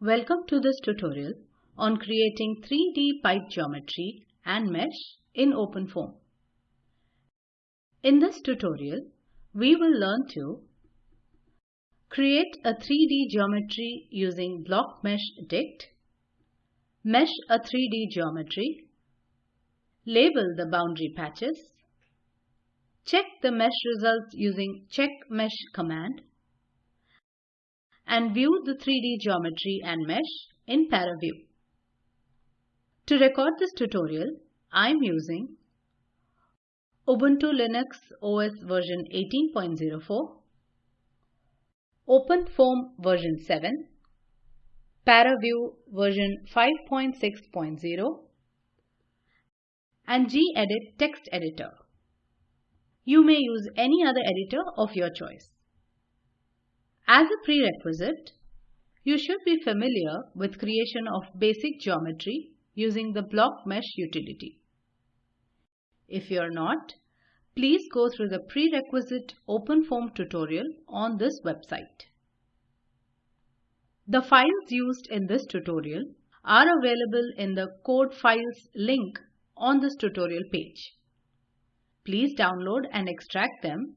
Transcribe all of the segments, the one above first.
Welcome to this tutorial on creating 3D pipe geometry and mesh in OpenFOAM. In this tutorial, we will learn to create a 3D geometry using BlockMeshDict, mesh dict, mesh a 3D geometry, label the boundary patches, check the mesh results using checkMesh command, and view the 3D geometry and mesh in ParaView. To record this tutorial, I am using Ubuntu Linux OS version 18.04, OpenFOAM version 7, ParaView version 5.6.0, and gedit text editor. You may use any other editor of your choice. As a prerequisite, you should be familiar with creation of basic geometry using the block mesh utility. If you are not, please go through the prerequisite OpenFOAM tutorial on this website. The files used in this tutorial are available in the code files link on this tutorial page. Please download and extract them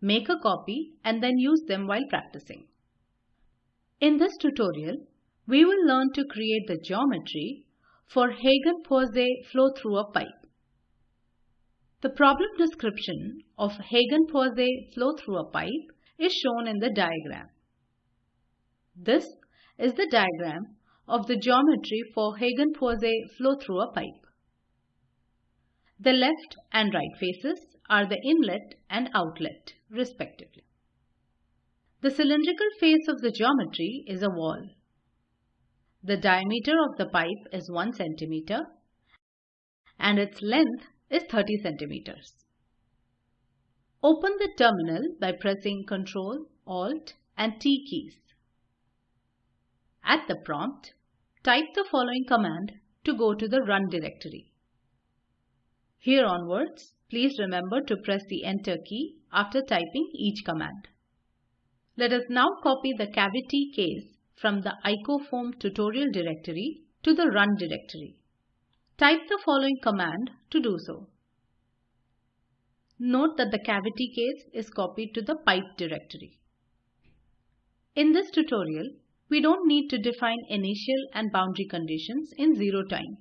make a copy and then use them while practicing. In this tutorial, we will learn to create the geometry for Hagen-Poiseuille flow through a pipe. The problem description of Hagen-Poiseuille flow through a pipe is shown in the diagram. This is the diagram of the geometry for Hagen-Poiseuille flow through a pipe. The left and right faces are the inlet and outlet respectively. The cylindrical face of the geometry is a wall. The diameter of the pipe is 1 cm and its length is 30 cm. Open the terminal by pressing Ctrl, Alt and T keys. At the prompt, type the following command to go to the run directory. Here onwards, please remember to press the enter key after typing each command. Let us now copy the cavity case from the icofoam tutorial directory to the run directory. Type the following command to do so. Note that the cavity case is copied to the pipe directory. In this tutorial, we don't need to define initial and boundary conditions in zero time.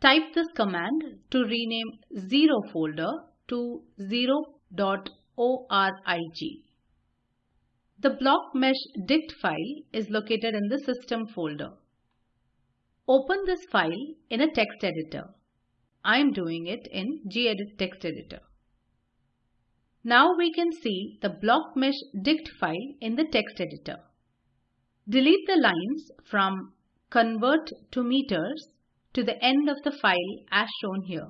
Type this command to rename 0 folder to 0.org. The block mesh dict file is located in the system folder. Open this file in a text editor. I am doing it in gedit text editor. Now we can see the block mesh dict file in the text editor. Delete the lines from convert to meters to the end of the file as shown here.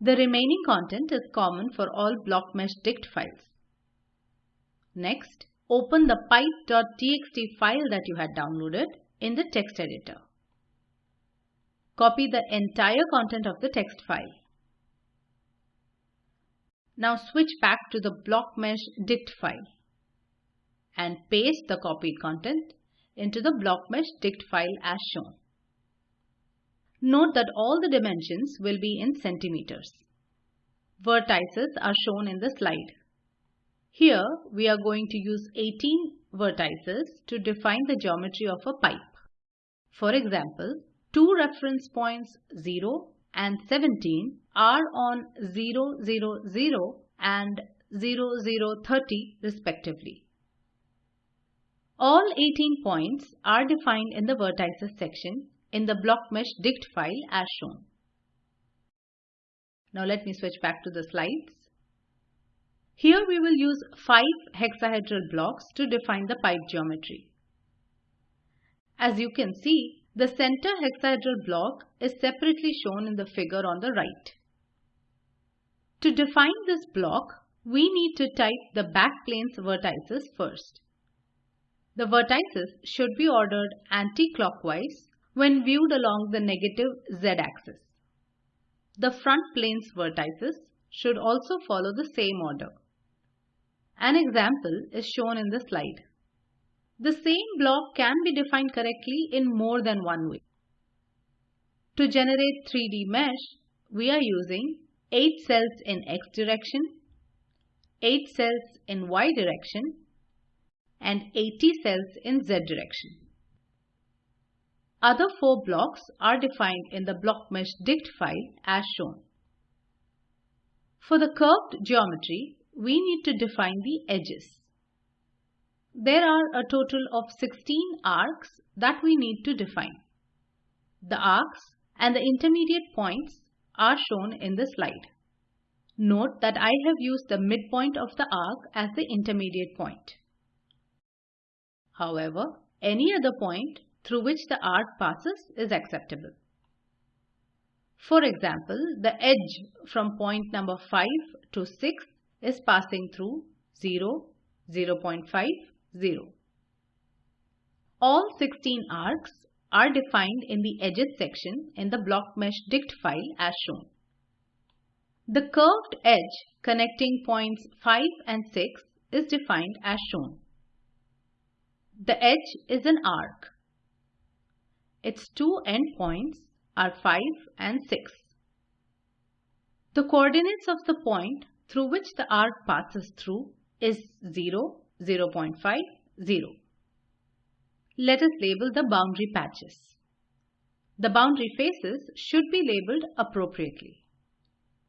The remaining content is common for all block mesh BlockMeshDict files. Next, open the pipe.txt file that you had downloaded in the text editor. Copy the entire content of the text file. Now switch back to the block mesh BlockMeshDict file and paste the copied content into the block mesh BlockMeshDict file as shown. Note that all the dimensions will be in centimeters. Vertices are shown in the slide. Here we are going to use 18 vertices to define the geometry of a pipe. For example, two reference points 0 and 17 are on 0, 0, 0 and 0, 0, 30 respectively. All 18 points are defined in the vertices section in the BlockMeshDict file as shown. Now let me switch back to the slides. Here we will use 5 hexahedral blocks to define the pipe geometry. As you can see, the center hexahedral block is separately shown in the figure on the right. To define this block, we need to type the backplane's vertices first. The vertices should be ordered anti-clockwise when viewed along the negative z-axis. The front plane's vertices should also follow the same order. An example is shown in the slide. The same block can be defined correctly in more than one way. To generate 3D mesh, we are using 8 cells in X direction, 8 cells in Y direction and 80 cells in Z direction. Other four blocks are defined in the blockmeshdict file as shown. For the curved geometry, we need to define the edges. There are a total of 16 arcs that we need to define. The arcs and the intermediate points are shown in the slide. Note that I have used the midpoint of the arc as the intermediate point. However, any other point through which the arc passes is acceptable. For example, the edge from point number 5 to 6 is passing through 0, 0 0.5, 0. All 16 arcs are defined in the edges section in the block mesh dict file as shown. The curved edge connecting points 5 and 6 is defined as shown. The edge is an arc. Its two endpoints are 5 and 6. The coordinates of the point through which the arc passes through is 0, 0 0.5, 0. Let us label the boundary patches. The boundary faces should be labeled appropriately.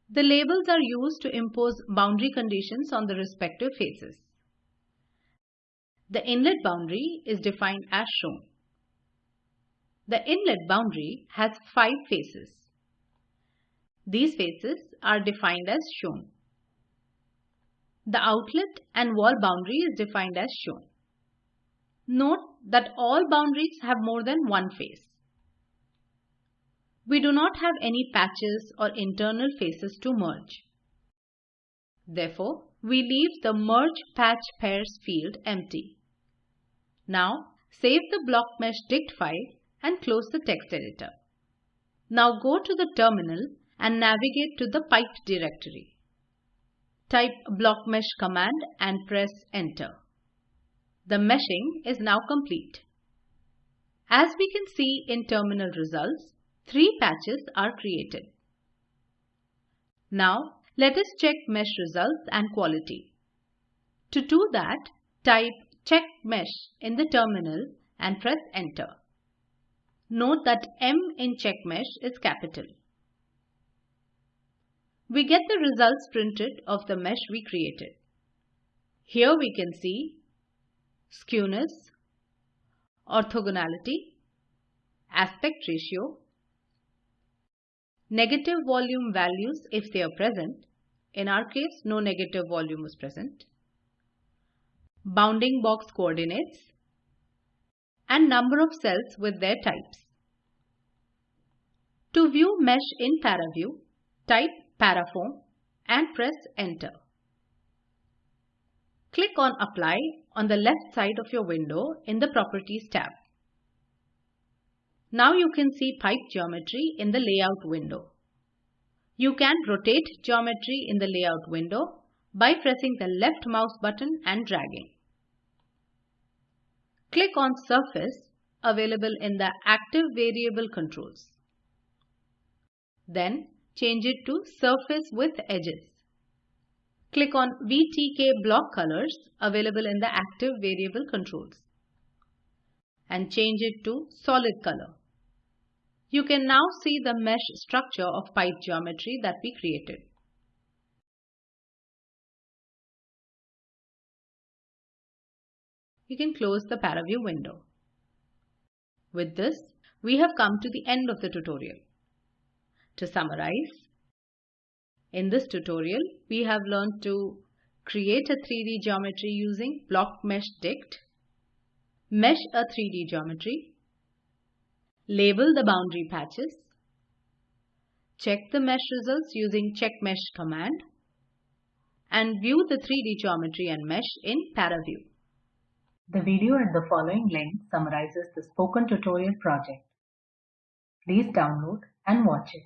The labels are used to impose boundary conditions on the respective faces. The inlet boundary is defined as shown. The inlet boundary has five faces. These faces are defined as shown. The outlet and wall boundary is defined as shown. Note that all boundaries have more than one face. We do not have any patches or internal faces to merge. Therefore, we leave the Merge Patch Pairs field empty. Now, save the block mesh dict file and close the text editor. Now go to the terminal and navigate to the pipe directory. Type blockmesh command and press enter. The meshing is now complete. As we can see in terminal results, three patches are created. Now let us check mesh results and quality. To do that, type check mesh in the terminal and press enter. Note that M in CheckMesh is capital. We get the results printed of the mesh we created. Here we can see skewness, orthogonality, aspect ratio, negative volume values if they are present. In our case, no negative volume was present. Bounding box coordinates and number of cells with their types. To view mesh in ParaView, type paraFoam and press enter. Click on Apply on the left side of your window in the Properties tab. Now you can see pipe geometry in the Layout window. You can rotate geometry in the Layout window by pressing the left mouse button and dragging. Click on Surface available in the Active Variable Controls. Then change it to Surface with Edges. Click on VTK Block Colors available in the Active Variable Controls and change it to Solid Color. You can now see the mesh structure of pipe geometry that we created. You can close the ParaView window. With this, we have come to the end of the tutorial. To summarize, in this tutorial, we have learned to create a 3D geometry using blockmeshdict, mesh dict, mesh a 3D geometry, label the boundary patches, check the mesh results using checkmesh command, and view the 3D geometry and mesh in ParaView. The video at the following link summarizes the spoken tutorial project. Please download and watch it.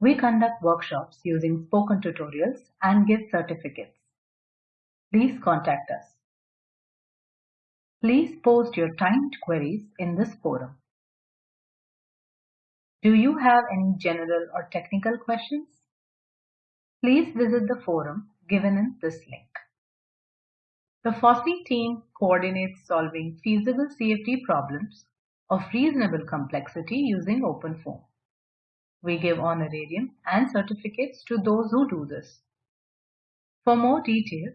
We conduct workshops using spoken tutorials and give certificates. Please contact us. Please post your timed queries in this forum. Do you have any general or technical questions? Please visit the forum given in this link. The FOSSEE team coordinates solving feasible CFD problems of reasonable complexity using OpenFOAM. We give honorarium and certificates to those who do this. For more details,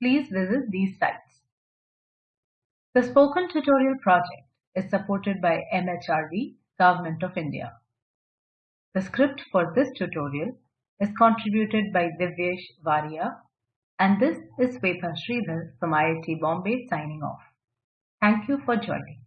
please visit these sites. The Spoken Tutorial project is supported by MHRD, Government of India. The script for this tutorial is contributed by Divyesh Varia and this is Swetha Sridhar from IIT Bombay signing off. Thank you for joining.